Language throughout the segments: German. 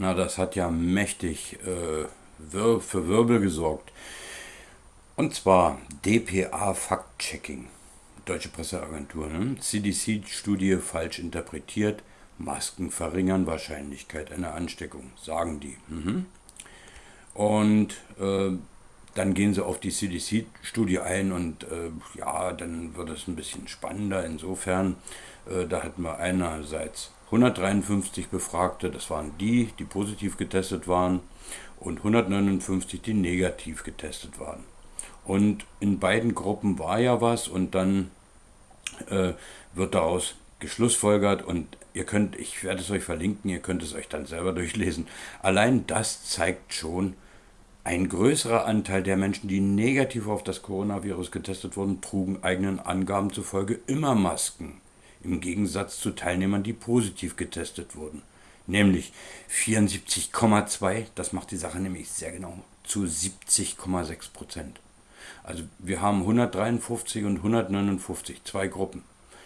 Na, das hat ja mächtig äh, für Wirbel gesorgt. Und zwar DPA Fact-Checking, Deutsche Presseagentur. Ne? CDC-Studie falsch interpretiert, Masken verringern Wahrscheinlichkeit einer Ansteckung, sagen die. Mhm. Und äh, dann gehen sie auf die CDC-Studie ein und äh, ja, dann wird es ein bisschen spannender. Insofern, äh, da hatten wir einerseits 153 Befragte, das waren die, die positiv getestet waren, und 159, die negativ getestet waren. Und in beiden Gruppen war ja was und dann äh, wird daraus geschlussfolgert und ihr könnt, ich werde es euch verlinken, ihr könnt es euch dann selber durchlesen. Allein das zeigt schon, ein größerer Anteil der Menschen, die negativ auf das Coronavirus getestet wurden, trugen eigenen Angaben zufolge immer Masken, im Gegensatz zu Teilnehmern, die positiv getestet wurden. Nämlich 74,2, das macht die Sache nämlich sehr genau, zu 70,6 Prozent. Also wir haben 153 und 159, zwei Gruppen,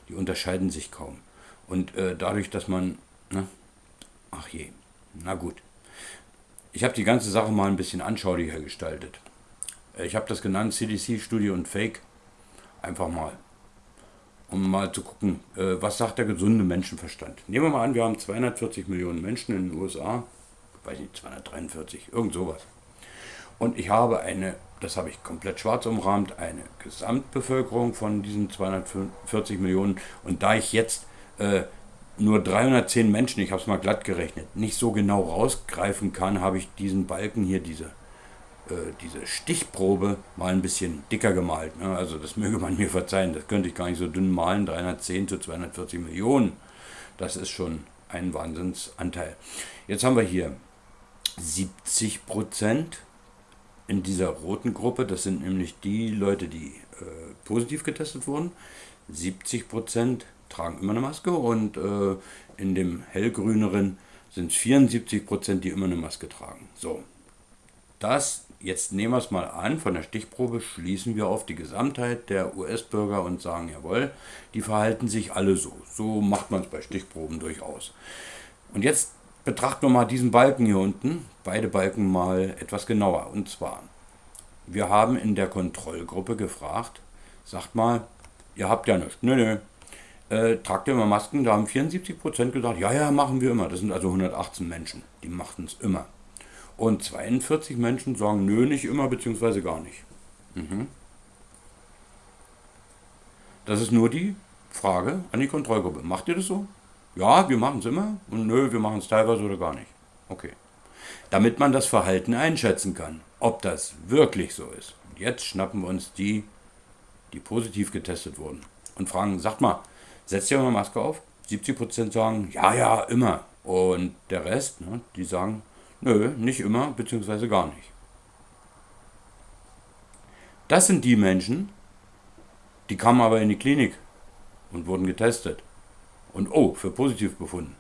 die unterscheiden sich kaum. Und äh, dadurch, dass man, ne, ach je, na gut. Ich habe die ganze Sache mal ein bisschen anschaulicher gestaltet. Äh, ich habe das genannt CDC, Studie und Fake. Einfach mal. Um mal zu gucken, äh, was sagt der gesunde Menschenverstand. Nehmen wir mal an, wir haben 240 Millionen Menschen in den USA. Ich weiß nicht, 243, irgend sowas. Und ich habe eine, das habe ich komplett schwarz umrahmt, eine Gesamtbevölkerung von diesen 240 Millionen. Und da ich jetzt äh, nur 310 Menschen, ich habe es mal glatt gerechnet, nicht so genau rausgreifen kann, habe ich diesen Balken hier, diese, äh, diese Stichprobe, mal ein bisschen dicker gemalt. Ne? Also das möge man mir verzeihen, das könnte ich gar nicht so dünn malen, 310 zu 240 Millionen. Das ist schon ein Wahnsinnsanteil. Jetzt haben wir hier 70 Prozent in dieser roten Gruppe, das sind nämlich die Leute, die äh, positiv getestet wurden. 70 Prozent tragen immer eine Maske und äh, in dem hellgrüneren sind es 74 Prozent, die immer eine Maske tragen. So, das, jetzt nehmen wir es mal an, von der Stichprobe schließen wir auf die Gesamtheit der US-Bürger und sagen, jawohl, die verhalten sich alle so. So macht man es bei Stichproben durchaus. Und jetzt betrachten wir mal diesen Balken hier unten, beide Balken mal etwas genauer. Und zwar, wir haben in der Kontrollgruppe gefragt, sagt mal, ihr habt ja nichts. Nö, nö, äh, tragt ihr immer Masken? Da haben 74% gesagt, ja, ja, machen wir immer. Das sind also 118 Menschen, die machten es immer. Und 42 Menschen sagen, nö, nicht immer, beziehungsweise gar nicht. Mhm. Das ist nur die Frage an die Kontrollgruppe. Macht ihr das so? Ja, wir machen es immer. Und nö, wir machen es teilweise oder gar nicht. Okay. Damit man das Verhalten einschätzen kann, ob das wirklich so ist. Und jetzt schnappen wir uns die, die positiv getestet wurden und fragen, sagt mal, setzt ihr mal Maske auf? 70% sagen, ja, ja, immer. Und der Rest, ne, die sagen, nö, nicht immer, beziehungsweise gar nicht. Das sind die Menschen, die kamen aber in die Klinik und wurden getestet. Und oh, für positiv befunden.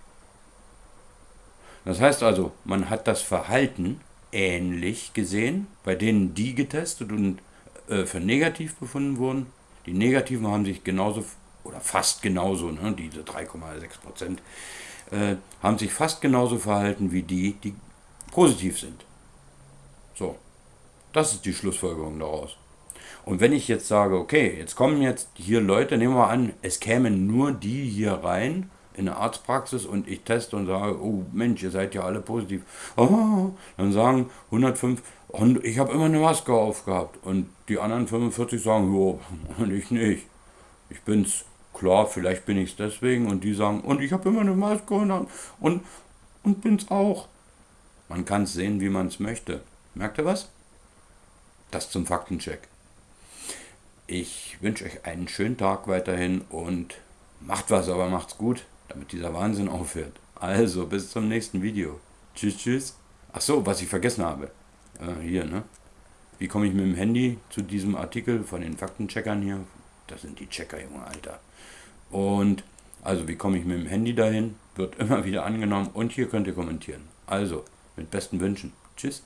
Das heißt also, man hat das Verhalten ähnlich gesehen, bei denen die getestet und äh, für negativ befunden wurden. Die Negativen haben sich genauso oder fast genauso, ne, diese 3,6 Prozent, äh, haben sich fast genauso verhalten wie die, die positiv sind. So, das ist die Schlussfolgerung daraus. Und wenn ich jetzt sage, okay, jetzt kommen jetzt hier Leute, nehmen wir an, es kämen nur die hier rein in eine Arztpraxis und ich teste und sage, oh Mensch, ihr seid ja alle positiv. Oh, dann sagen 105, und ich habe immer eine Maske aufgehabt. Und die anderen 45 sagen, jo, und ich nicht. Ich bin's. Klar, vielleicht bin ich es deswegen. Und die sagen, und ich habe immer eine Maske und, und, und bin's auch. Man kann es sehen, wie man es möchte. Merkt ihr was? Das zum Faktencheck. Ich wünsche euch einen schönen Tag weiterhin und macht was, aber macht's gut, damit dieser Wahnsinn aufhört. Also, bis zum nächsten Video. Tschüss, tschüss. Ach so, was ich vergessen habe. Äh, hier, ne? Wie komme ich mit dem Handy zu diesem Artikel von den Faktencheckern hier? Das sind die Checker, Junge, Alter. Und also, wie komme ich mit dem Handy dahin? Wird immer wieder angenommen und hier könnt ihr kommentieren. Also, mit besten Wünschen. Tschüss.